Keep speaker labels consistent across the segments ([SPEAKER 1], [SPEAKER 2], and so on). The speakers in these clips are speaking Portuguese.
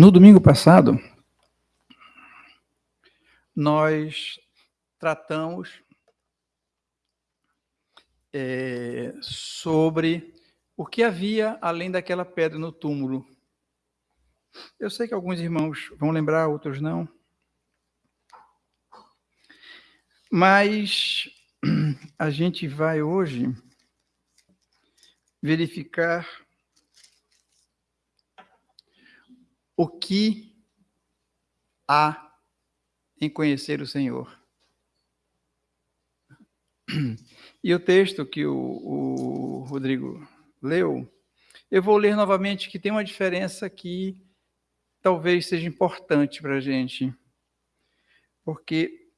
[SPEAKER 1] No domingo passado, nós tratamos é, sobre o que havia além daquela pedra no túmulo. Eu sei que alguns irmãos vão lembrar, outros não. Mas a gente vai hoje verificar o que há em conhecer o Senhor. E o texto que o, o Rodrigo leu, eu vou ler novamente, que tem uma diferença que talvez seja importante para a gente. Porque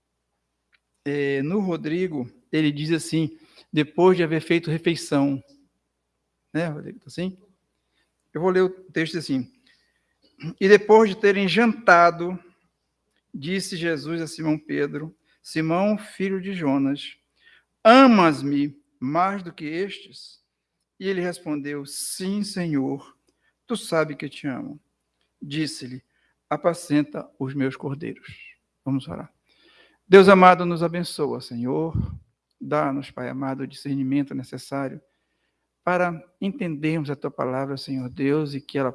[SPEAKER 1] é, no Rodrigo, ele diz assim, depois de haver feito refeição. Né, Rodrigo? Tá assim? Eu vou ler o texto assim. E depois de terem jantado, disse Jesus a Simão Pedro: Simão, filho de Jonas, amas-me mais do que estes? E ele respondeu: Sim, Senhor, tu sabes que te amo. Disse-lhe: Apacenta os meus cordeiros. Vamos orar. Deus amado, nos abençoa, Senhor. Dá-nos, Pai amado, o discernimento necessário para entendermos a tua palavra, Senhor Deus, e que ela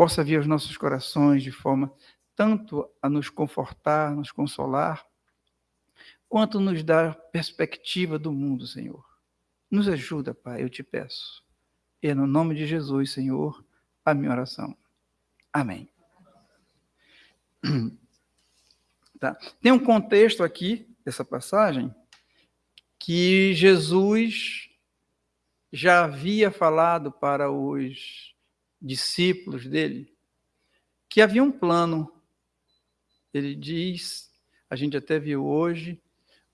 [SPEAKER 1] possa vir aos nossos corações de forma tanto a nos confortar, nos consolar, quanto nos dar perspectiva do mundo, Senhor. Nos ajuda, Pai, eu te peço. E é no nome de Jesus, Senhor, a minha oração. Amém. Tá. Tem um contexto aqui dessa passagem que Jesus já havia falado para os discípulos dele, que havia um plano. Ele diz, a gente até viu hoje,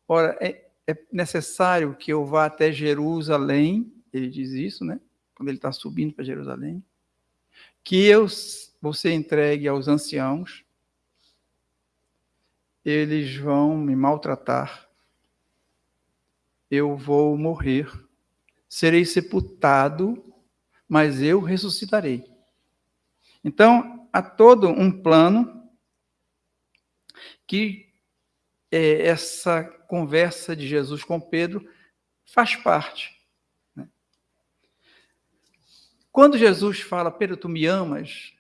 [SPEAKER 1] ora, é, é necessário que eu vá até Jerusalém, ele diz isso, né? Quando ele está subindo para Jerusalém, que eu ser entregue aos anciãos, eles vão me maltratar, eu vou morrer, serei sepultado mas eu ressuscitarei. Então, há todo um plano que é, essa conversa de Jesus com Pedro faz parte. Né? Quando Jesus fala, Pedro, tu me amas,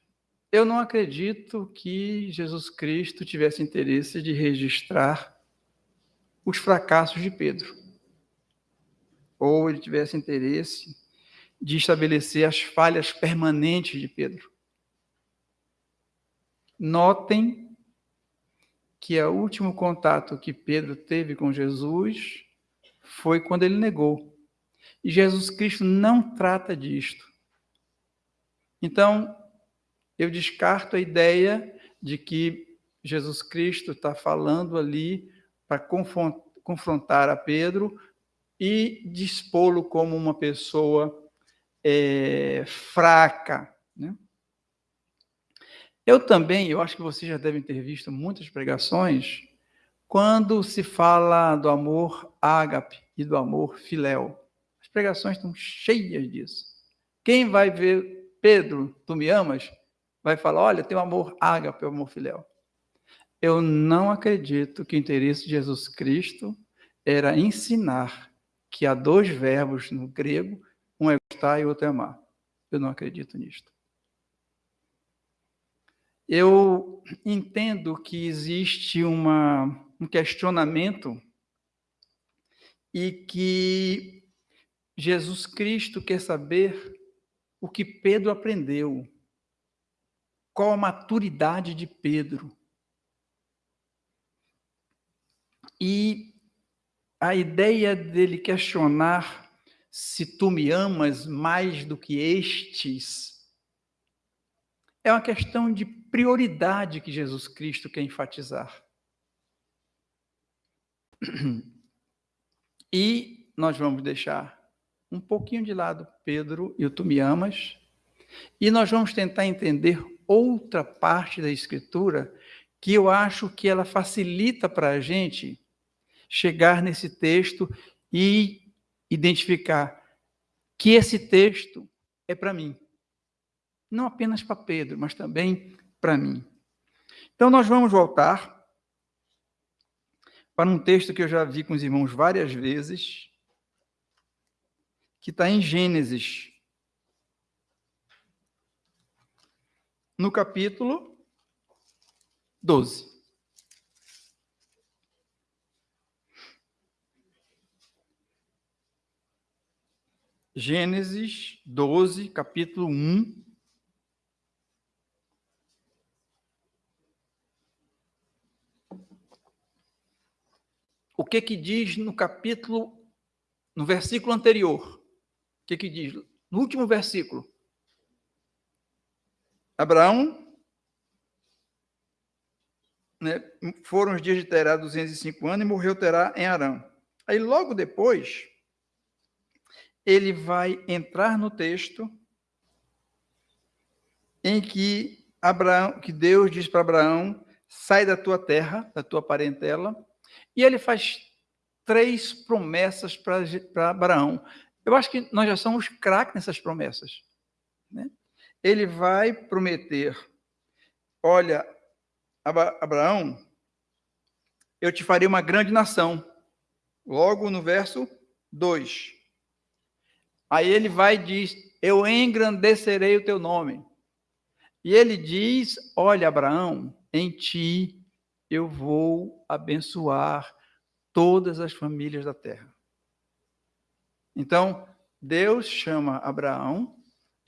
[SPEAKER 1] eu não acredito que Jesus Cristo tivesse interesse de registrar os fracassos de Pedro. Ou ele tivesse interesse de estabelecer as falhas permanentes de Pedro. Notem que o último contato que Pedro teve com Jesus foi quando ele negou. E Jesus Cristo não trata disto. Então, eu descarto a ideia de que Jesus Cristo está falando ali para confrontar a Pedro e dispô-lo como uma pessoa é, fraca. Né? Eu também, eu acho que vocês já devem ter visto muitas pregações, quando se fala do amor ágape e do amor filéu. As pregações estão cheias disso. Quem vai ver Pedro, tu me amas, vai falar, olha, tem o amor ágape, o amor filéu. Eu não acredito que o interesse de Jesus Cristo era ensinar que há dois verbos no grego gostar e outro é amar. Eu não acredito nisto. Eu entendo que existe uma, um questionamento e que Jesus Cristo quer saber o que Pedro aprendeu, qual a maturidade de Pedro. E a ideia dele questionar se tu me amas mais do que estes, é uma questão de prioridade que Jesus Cristo quer enfatizar. E nós vamos deixar um pouquinho de lado Pedro e o tu me amas, e nós vamos tentar entender outra parte da Escritura que eu acho que ela facilita para a gente chegar nesse texto e identificar que esse texto é para mim. Não apenas para Pedro, mas também para mim. Então, nós vamos voltar para um texto que eu já vi com os irmãos várias vezes, que está em Gênesis, no capítulo 12. Gênesis 12, capítulo 1. O que que diz no capítulo, no versículo anterior? O que que diz? No último versículo. Abraão, né, foram os dias de Terá 205 anos e morreu Terá em Arão. Aí logo depois, ele vai entrar no texto em que Abraão, que Deus diz para Abraão, sai da tua terra, da tua parentela, e ele faz três promessas para Abraão. Eu acho que nós já somos craques nessas promessas. Né? Ele vai prometer: olha, Abraão, eu te farei uma grande nação. Logo no verso 2. Aí ele vai e diz: Eu engrandecerei o teu nome. E ele diz: Olha, Abraão, em ti eu vou abençoar todas as famílias da terra. Então, Deus chama Abraão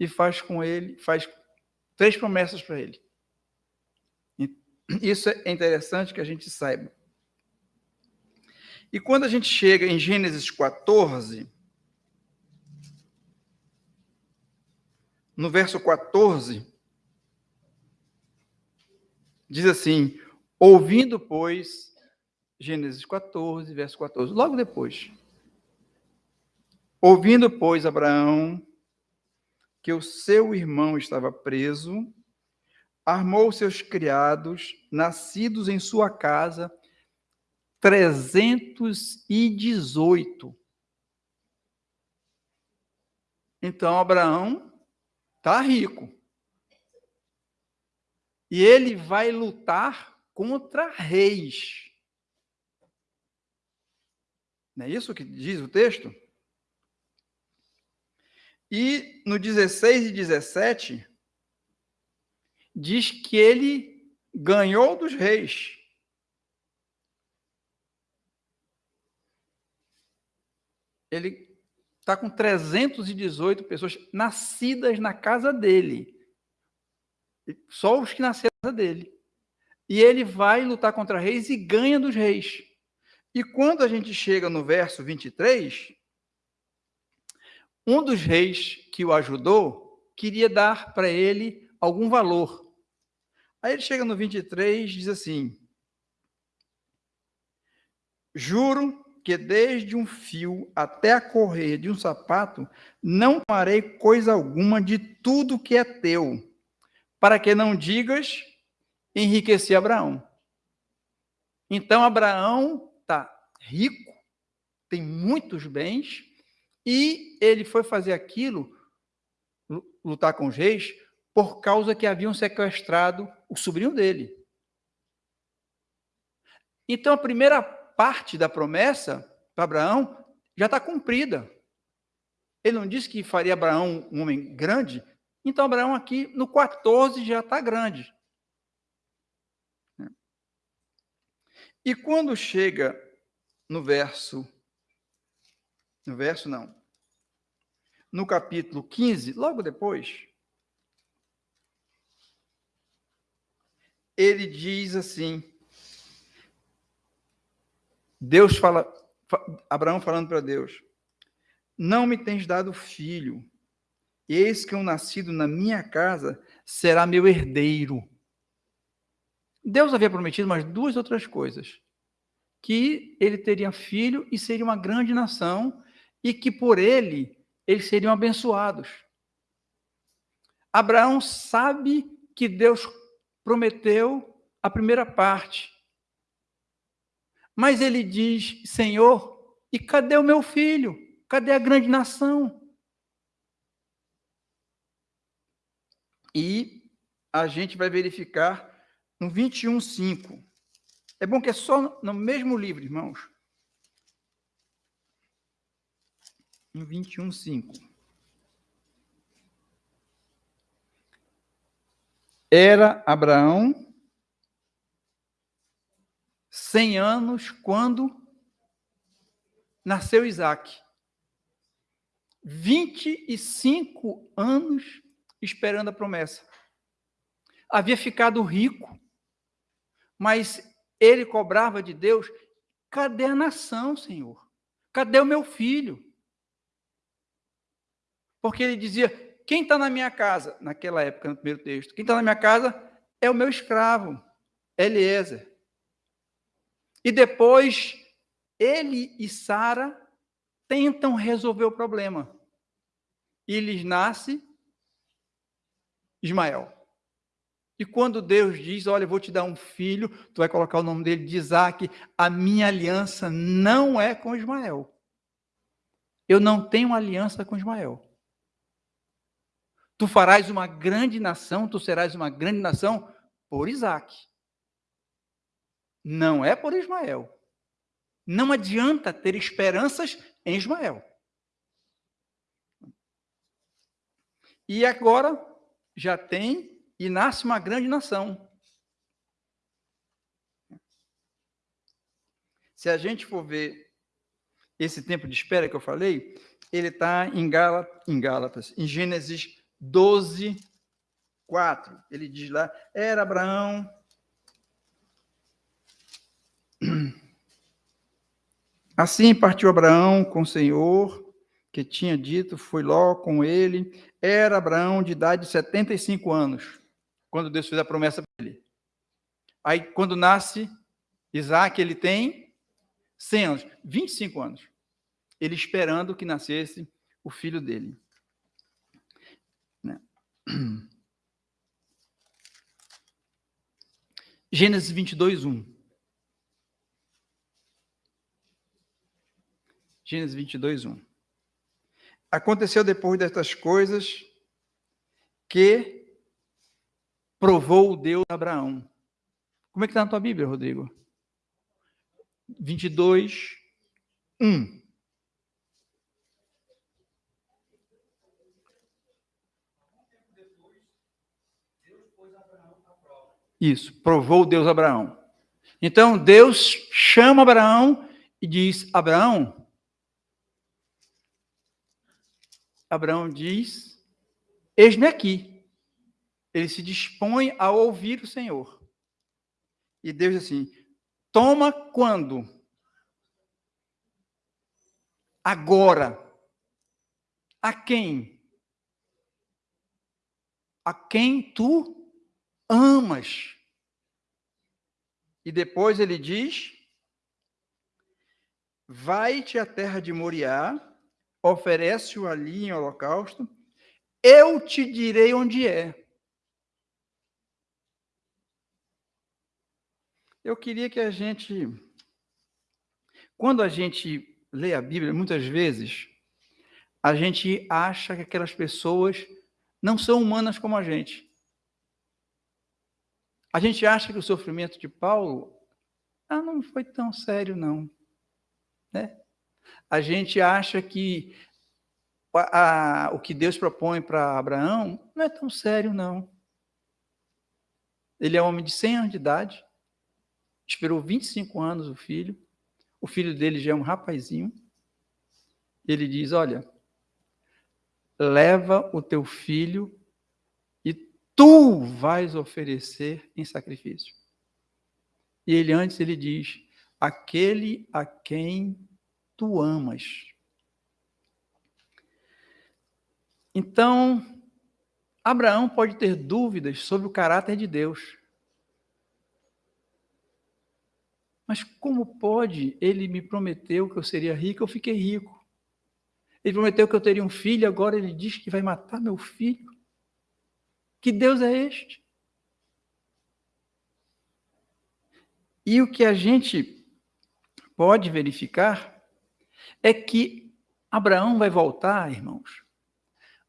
[SPEAKER 1] e faz com ele, faz três promessas para ele. Isso é interessante que a gente saiba. E quando a gente chega em Gênesis 14, no verso 14, diz assim: Ouvindo, pois, Gênesis 14, verso 14, logo depois. Ouvindo, pois, Abraão que o seu irmão estava preso, armou seus criados, nascidos em sua casa, 318. Então, Abraão Está rico. E ele vai lutar contra reis. Não é isso que diz o texto? E no 16 e 17, diz que ele ganhou dos reis. Ele está com 318 pessoas nascidas na casa dele. Só os que nasceram na casa dele. E ele vai lutar contra reis e ganha dos reis. E quando a gente chega no verso 23, um dos reis que o ajudou queria dar para ele algum valor. Aí ele chega no 23 diz assim: Juro que desde um fio até a correia de um sapato, não tomarei coisa alguma de tudo que é teu, para que não digas, enriqueci Abraão. Então, Abraão está rico, tem muitos bens, e ele foi fazer aquilo, lutar com os reis, por causa que haviam sequestrado o sobrinho dele. Então, a primeira parte da promessa para Abraão já está cumprida. Ele não disse que faria Abraão um homem grande, então Abraão aqui no 14 já está grande. E quando chega no verso, no verso não, no capítulo 15, logo depois, ele diz assim: Deus fala, Abraão falando para Deus: Não me tens dado filho, eis que um nascido na minha casa será meu herdeiro. Deus havia prometido mais duas outras coisas: que ele teria filho e seria uma grande nação, e que por ele eles seriam abençoados. Abraão sabe que Deus prometeu a primeira parte, mas ele diz: Senhor, e cadê o meu filho? Cadê a grande nação? E a gente vai verificar no 21:5. É bom que é só no mesmo livro, irmãos. No 21:5. Era Abraão 100 anos quando nasceu Isaac. 25 anos esperando a promessa. Havia ficado rico, mas ele cobrava de Deus: cadê a nação, Senhor? Cadê o meu filho? Porque ele dizia: quem está na minha casa, naquela época, no primeiro texto, quem está na minha casa é o meu escravo, Eliezer. E depois, ele e Sara tentam resolver o problema. E lhes nasce Ismael. E quando Deus diz: Olha, eu vou te dar um filho, tu vai colocar o nome dele de Isaac, a minha aliança não é com Ismael. Eu não tenho aliança com Ismael. Tu farás uma grande nação, tu serás uma grande nação por Isaac. Não é por Ismael. Não adianta ter esperanças em Ismael. E agora já tem e nasce uma grande nação. Se a gente for ver esse tempo de espera que eu falei, ele está em, em Gálatas, em Gênesis 12, 4. Ele diz lá: era Abraão. Assim partiu Abraão com o Senhor, que tinha dito, foi Ló com ele. Era Abraão de idade de 75 anos, quando Deus fez a promessa para ele. Aí, quando nasce Isaac, ele tem 100 anos, 25 anos. Ele esperando que nascesse o filho dele. Gênesis 22, 1. Gênesis 22, 1. Aconteceu depois destas coisas que provou o Deus Abraão. Como é que está na tua Bíblia, Rodrigo? 22, 1. Isso, provou Deus Abraão. Então Deus chama Abraão e diz: Abraão. Abraão diz: Eis-me aqui. Ele se dispõe a ouvir o Senhor. E Deus diz assim: Toma quando? Agora. A quem? A quem tu amas. E depois ele diz: Vai-te à terra de Moriá, oferece-o ali em holocausto, eu te direi onde é. Eu queria que a gente, quando a gente lê a Bíblia, muitas vezes, a gente acha que aquelas pessoas não são humanas como a gente. A gente acha que o sofrimento de Paulo ah, não foi tão sério, não. Né? A gente acha que a, a, o que Deus propõe para Abraão não é tão sério, não. Ele é homem de 100 anos de idade, esperou 25 anos o filho, o filho dele já é um rapazinho. Ele diz: Olha, leva o teu filho tu vais oferecer em sacrifício. E ele antes ele diz: aquele a quem tu amas. Então, Abraão pode ter dúvidas sobre o caráter de Deus. Mas como pode? Ele me prometeu que eu seria rico, eu fiquei rico. Ele prometeu que eu teria um filho, agora ele diz que vai matar meu filho. Que Deus é este? E o que a gente pode verificar é que Abraão vai voltar, irmãos,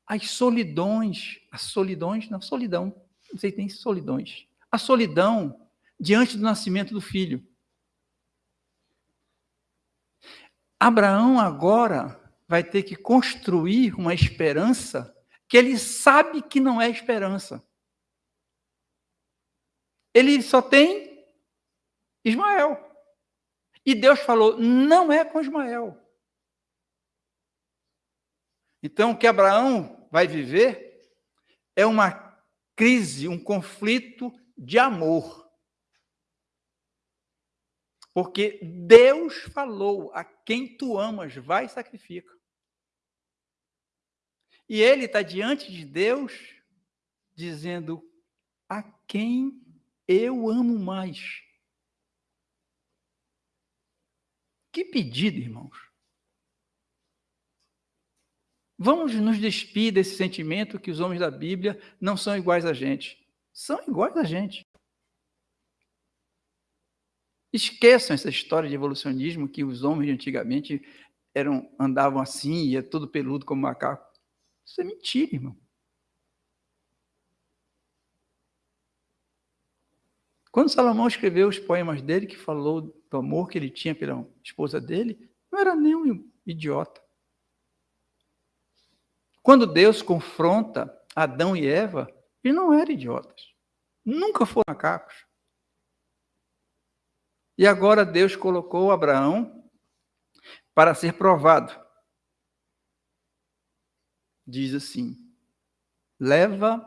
[SPEAKER 1] às solidões, às solidões, na solidão. Você tem solidões. A solidão diante do nascimento do filho. Abraão agora vai ter que construir uma esperança que ele sabe que não é esperança. Ele só tem Ismael. E Deus falou: não é com Ismael. Então, o que Abraão vai viver é uma crise, um conflito de amor. Porque Deus falou: a quem tu amas, vai e sacrifica. E ele está diante de Deus, dizendo: a quem eu amo mais. Que pedido, irmãos. Vamos nos despir desse sentimento que os homens da Bíblia não são iguais a gente. São iguais a gente. Esqueçam essa história de evolucionismo que os homens de antigamente eram, andavam assim, ia todo peludo como macaco. Isso é mentira, irmão. Quando Salomão escreveu os poemas dele, que falou do amor que ele tinha pela esposa dele, não era nem um idiota. Quando Deus confronta Adão e Eva, eles não eram idiotas. Nunca foram macacos. E agora Deus colocou Abraão para ser provado. Diz assim: leva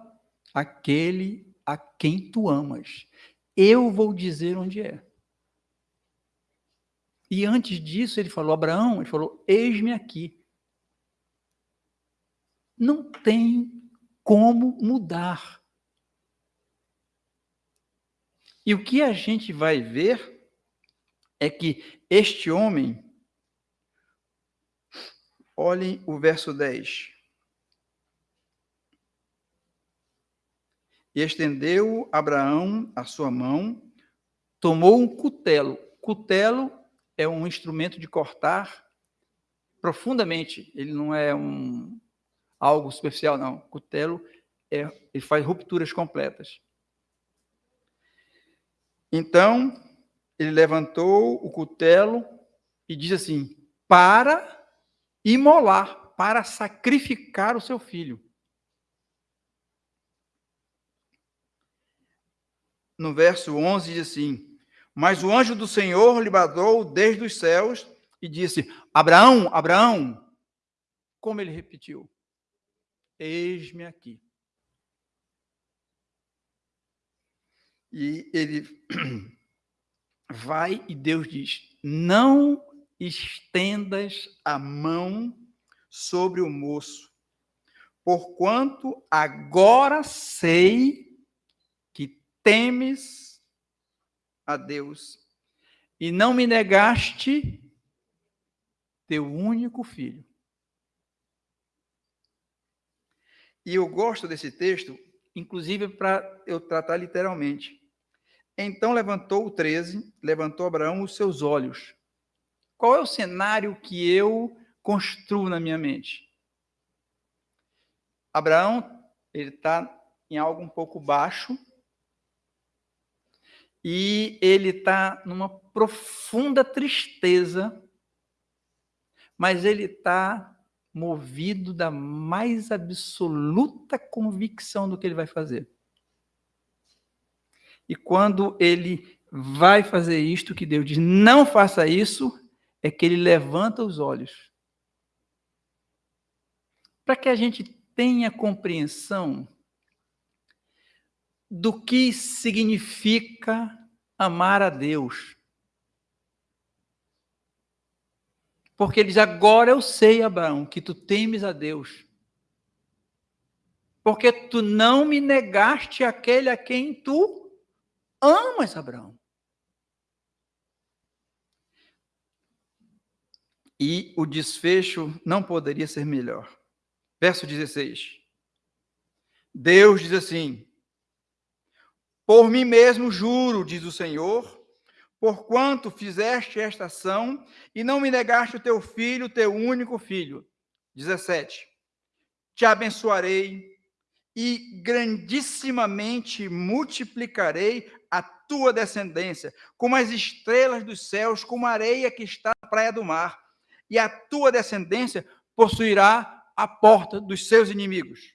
[SPEAKER 1] aquele a quem tu amas. Eu vou dizer onde é. E antes disso, ele falou: Abraão, ele falou: Eis-me aqui. Não tem como mudar. E o que a gente vai ver é que este homem, olhem o verso 10. E estendeu Abraão a sua mão, tomou um cutelo. Cutelo é um instrumento de cortar profundamente. Ele não é um algo superficial, não. Cutelo é, ele faz rupturas completas. Então, ele levantou o cutelo e diz assim: para imolar, para sacrificar o seu filho. No verso 11 diz assim: Mas o anjo do Senhor lhe bradou desde os céus e disse: Abraão, Abraão. Como ele repetiu: Eis-me aqui. E ele vai e Deus diz: Não estendas a mão sobre o moço, porquanto agora sei que temes a Deus e não me negaste teu único filho. E eu gosto desse texto, inclusive para eu tratar literalmente. Então levantou o 13, levantou Abraão os seus olhos. Qual é o cenário que eu construo na minha mente? Abraão, ele está em algo um pouco baixo e ele está numa profunda tristeza, mas ele está movido da mais absoluta convicção do que ele vai fazer. E quando ele vai fazer isto, que Deus diz, não faça isso, é que ele levanta os olhos. Para que a gente tenha compreensão do que significa amar a Deus. Porque ele diz: Agora eu sei, Abraão, que tu temes a Deus. Porque tu não me negaste aquele a quem tu amas Abraão. E o desfecho não poderia ser melhor. Verso 16. Deus diz assim: Por mim mesmo juro, diz o Senhor, porquanto fizeste esta ação e não me negaste o teu filho, teu único filho. 17. Te abençoarei e grandissimamente multiplicarei a tua descendência, como as estrelas dos céus, como a areia que está na praia do mar, e a tua descendência possuirá a porta dos seus inimigos.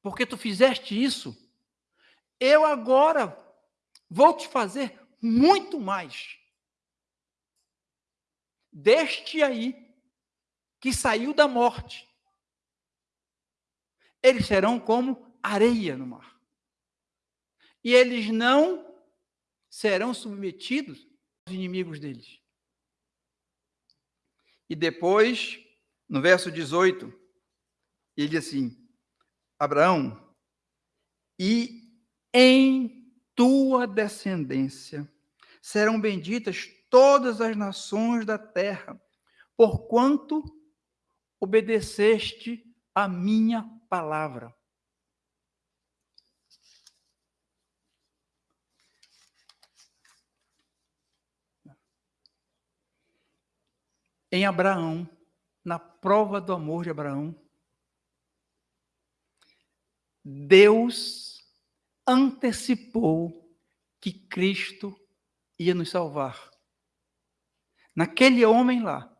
[SPEAKER 1] Porque tu fizeste isso, eu agora vou te fazer muito mais. Deste aí, que saiu da morte, eles serão como areia no mar. E eles não serão submetidos aos inimigos deles. E depois, no verso 18, ele diz assim: Abraão, e em tua descendência serão benditas todas as nações da terra, porquanto obedeceste a minha palavra. Em Abraão, na prova do amor de Abraão, Deus antecipou que Cristo ia nos salvar. Naquele homem lá,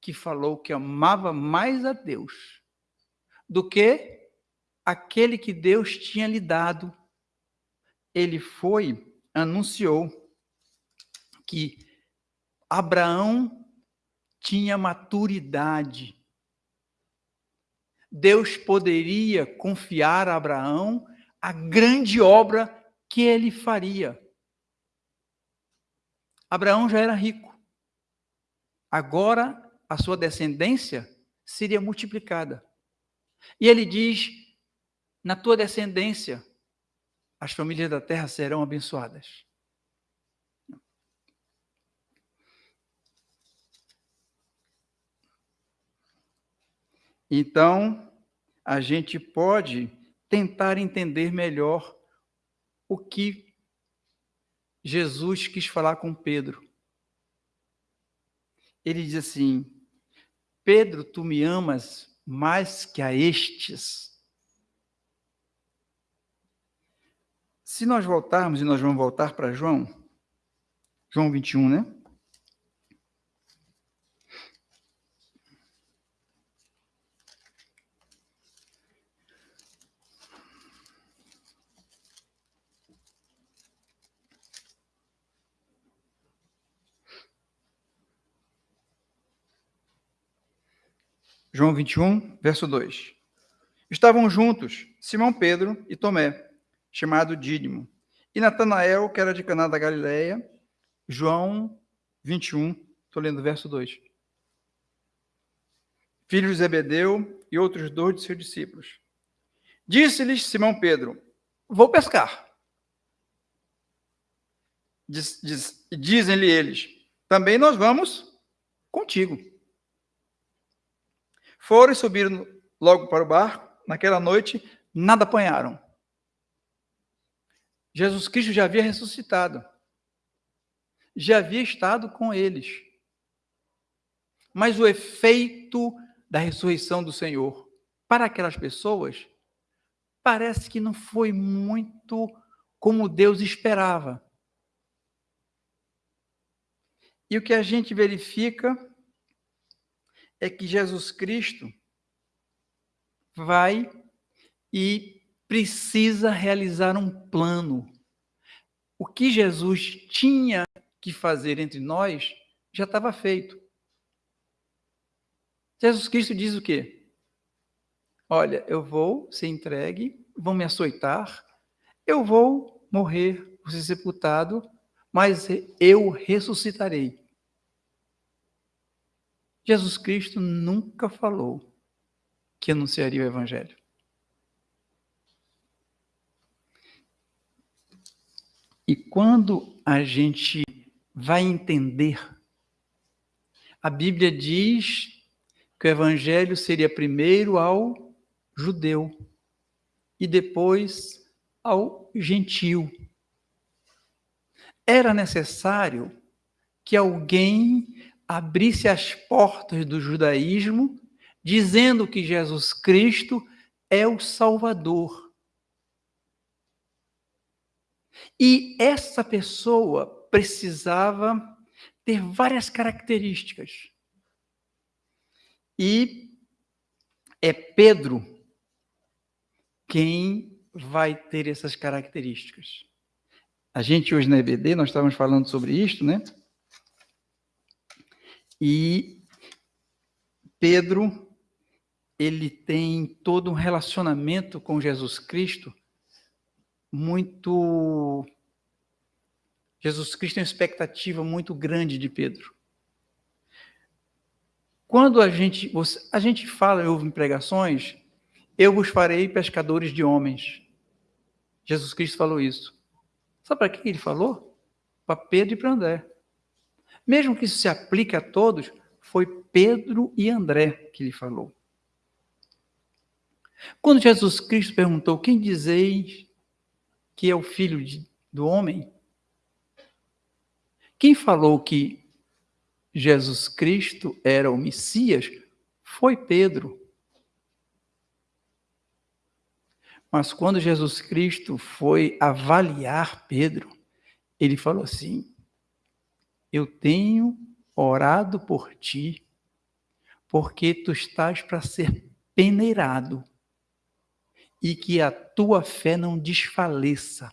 [SPEAKER 1] que falou que amava mais a Deus do que aquele que Deus tinha lhe dado. Ele foi, anunciou que Abraão tinha maturidade. Deus poderia confiar a Abraão a grande obra que ele faria. Abraão já era rico. Agora a sua descendência seria multiplicada. E ele diz: na tua descendência, as famílias da terra serão abençoadas. Então, a gente pode tentar entender melhor o que Jesus quis falar com Pedro. Ele diz assim: Pedro, tu me amas mais que a estes. Se nós voltarmos, e nós vamos voltar para João, João 21, né? João 21, verso 2. Estavam juntos Simão Pedro e Tomé, chamado Dídimo, e Natanael, que era de Caná da Galileia. João 21, estou lendo o verso 2. Filho de Zebedeu e outros dois de seus discípulos. Disse-lhes Simão Pedro: Vou pescar. Diz, diz, Dizem-lhe eles: Também nós vamos contigo. Foram e subiram logo para o barco. Naquela noite, nada apanharam. Jesus Cristo já havia ressuscitado. Já havia estado com eles. Mas o efeito da ressurreição do Senhor para aquelas pessoas parece que não foi muito como Deus esperava. E o que a gente verifica é que Jesus Cristo vai e precisa realizar um plano. O que Jesus tinha que fazer entre nós já estava feito. Jesus Cristo diz o quê? Olha, eu vou ser entregue, vão me açoitar, eu vou morrer, vou ser sepultado, mas eu ressuscitarei. Jesus Cristo nunca falou que anunciaria o Evangelho. E quando a gente vai entender, a Bíblia diz que o Evangelho seria primeiro ao judeu e depois ao gentio. Era necessário que alguém abrisse as portas do judaísmo dizendo que Jesus Cristo é o Salvador. E essa pessoa precisava ter várias características. E é Pedro quem vai ter essas características. A gente hoje na EBD, nós estávamos falando sobre isto, né? E Pedro, ele tem todo um relacionamento com Jesus Cristo muito. Jesus Cristo tem uma expectativa muito grande de Pedro. Quando a gente, a gente fala, eu ouvo em pregações, eu vos farei pescadores de homens. Jesus Cristo falou isso. Sabe para que ele falou? Para Pedro e para André. Mesmo que isso se aplique a todos, foi Pedro e André que ele falou. Quando Jesus Cristo perguntou: Quem dizeis que é o filho de, do homem? Quem falou que Jesus Cristo era o Messias foi Pedro. Mas quando Jesus Cristo foi avaliar Pedro, ele falou assim: Eu tenho orado por ti, porque tu estás para ser peneirado e que a tua fé não desfaleça.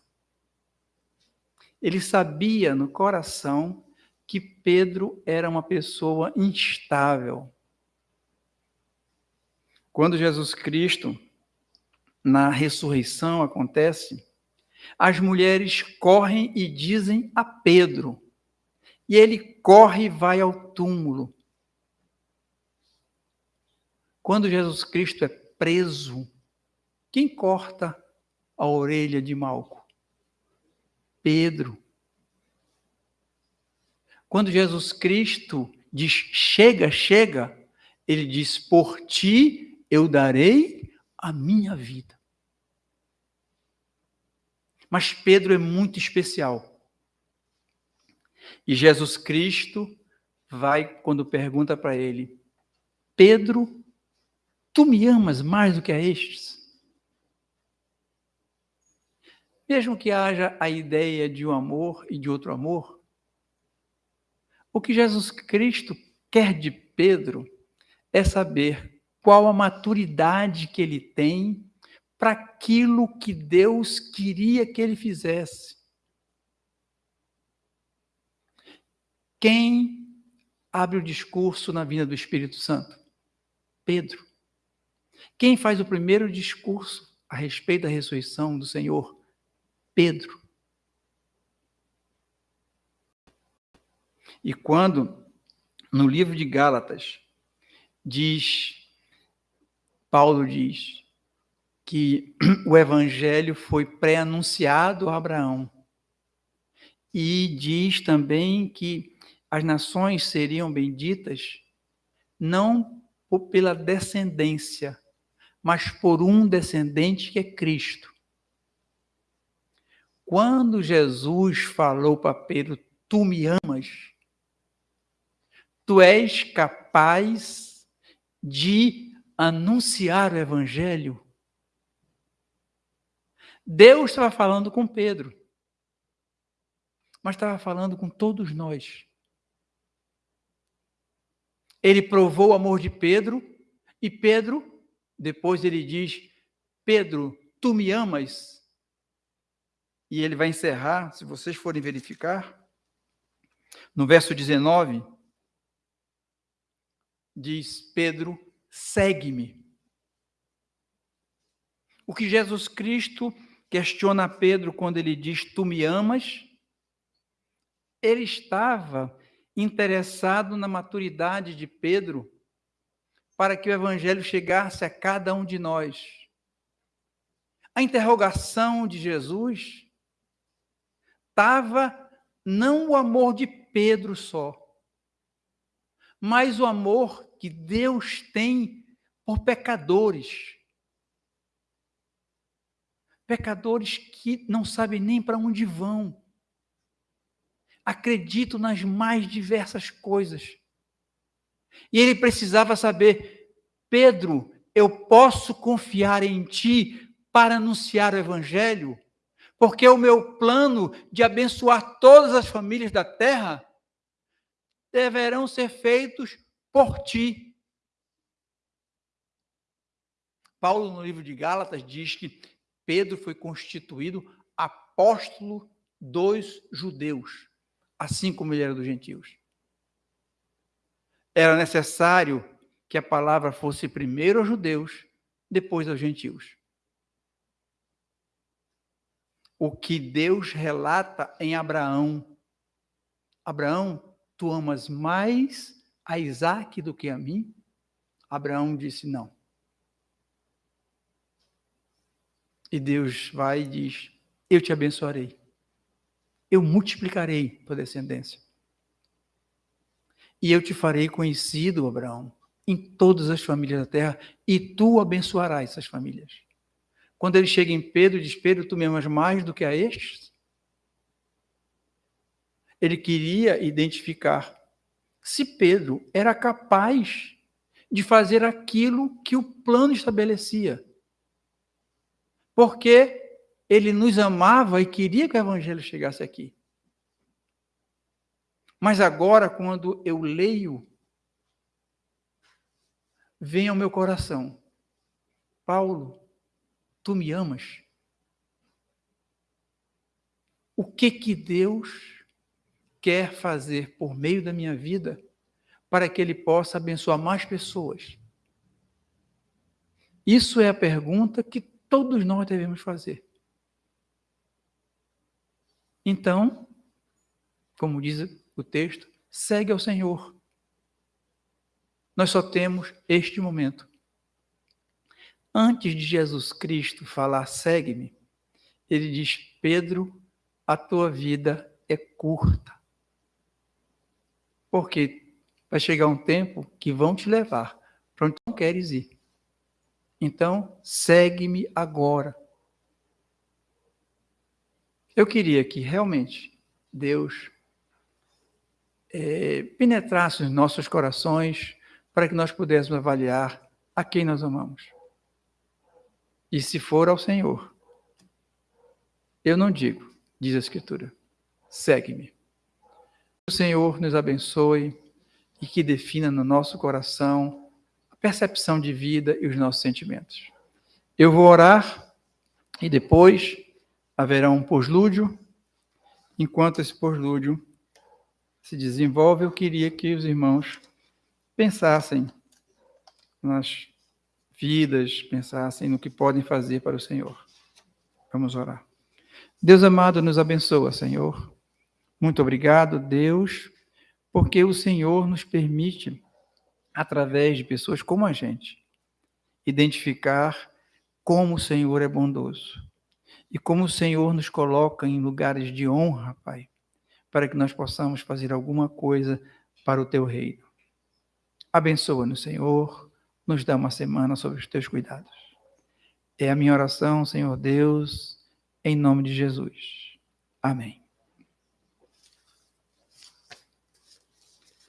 [SPEAKER 1] Ele sabia no coração que Pedro era uma pessoa instável. Quando Jesus Cristo, na ressurreição, acontece, as mulheres correm e dizem a Pedro, e ele corre e vai ao túmulo. Quando Jesus Cristo é preso, quem corta a orelha de Malco? Pedro. Quando Jesus Cristo diz chega, chega, ele diz: Por ti eu darei a minha vida. Mas Pedro é muito especial. E Jesus Cristo vai, quando pergunta para ele: Pedro, tu me amas mais do que a estes? Mesmo que haja a ideia de um amor e de outro amor, o que Jesus Cristo quer de Pedro é saber qual a maturidade que ele tem para aquilo que Deus queria que ele fizesse. Quem abre o discurso na vinda do Espírito Santo? Pedro. Quem faz o primeiro discurso a respeito da ressurreição do Senhor? Pedro. E quando, no livro de Gálatas, diz, Paulo diz, que o evangelho foi pré-anunciado a Abraão. E diz também que as nações seriam benditas não pela descendência, mas por um descendente que é Cristo. Quando Jesus falou para Pedro, tu me amas, tu és capaz de anunciar o evangelho? Deus estava falando com Pedro, mas estava falando com todos nós. Ele provou o amor de Pedro e Pedro, depois ele diz: Pedro, tu me amas? E ele vai encerrar, se vocês forem verificar, no verso 19, diz Pedro: segue-me. O que Jesus Cristo questiona Pedro quando ele diz: Tu me amas? Ele estava interessado na maturidade de Pedro para que o evangelho chegasse a cada um de nós. A interrogação de Jesus estava não o amor de Pedro só, mas o amor que Deus tem por pecadores. Pecadores que não sabem nem para onde vão. Acreditam nas mais diversas coisas. E ele precisava saber: Pedro, eu posso confiar em ti para anunciar o evangelho? Porque o meu plano de abençoar todas as famílias da terra deverão ser feitos por ti. Paulo, no livro de Gálatas, diz que Pedro foi constituído apóstolo dos judeus, assim como ele era dos gentios. Era necessário que a palavra fosse primeiro aos judeus, depois aos gentios. O que Deus relata em Abraão. Abraão, tu amas mais a Isaac do que a mim? Abraão disse não. E Deus vai e diz: Eu te abençoarei. Eu multiplicarei tua descendência. E eu te farei conhecido, Abraão, em todas as famílias da terra, e tu abençoarás essas famílias. Quando ele chega em Pedro, diz: Pedro, tu me amas mais do que a estes? Ele queria identificar se Pedro era capaz de fazer aquilo que o plano estabelecia. Porque ele nos amava e queria que o evangelho chegasse aqui. Mas agora, quando eu leio vem ao meu coração: Paulo, tu me amas? O que que Deus quer fazer por meio da minha vida para que ele possa abençoar mais pessoas? Isso é a pergunta que todos nós devemos fazer. Então, como diz o texto, segue ao Senhor nós só temos este momento. Antes de Jesus Cristo falar, segue-me, ele diz: Pedro, a tua vida é curta. Porque vai chegar um tempo que vão te levar para onde não queres ir. Então, segue-me agora. Eu queria que realmente Deus é, penetrasse os nossos corações, para que nós pudéssemos avaliar a quem nós amamos. E se for ao Senhor, eu não digo, diz a Escritura, segue-me. O Senhor nos abençoe e que defina no nosso coração a percepção de vida e os nossos sentimentos. Eu vou orar e depois haverá um poslúdio. Enquanto esse poslúdio se desenvolve, eu queria que os irmãos pensassem nas vidas, pensassem no que podem fazer para o Senhor. Vamos orar. Deus amado, nos abençoa, Senhor. Muito obrigado, Deus, porque o Senhor nos permite, através de pessoas como a gente, identificar como o Senhor é bondoso e como o Senhor nos coloca em lugares de honra, Pai, para que nós possamos fazer alguma coisa para o teu reino. Abençoa-nos, Senhor, nos dá uma semana sobre os teus cuidados. É a minha oração, Senhor Deus, em nome de Jesus. Amém.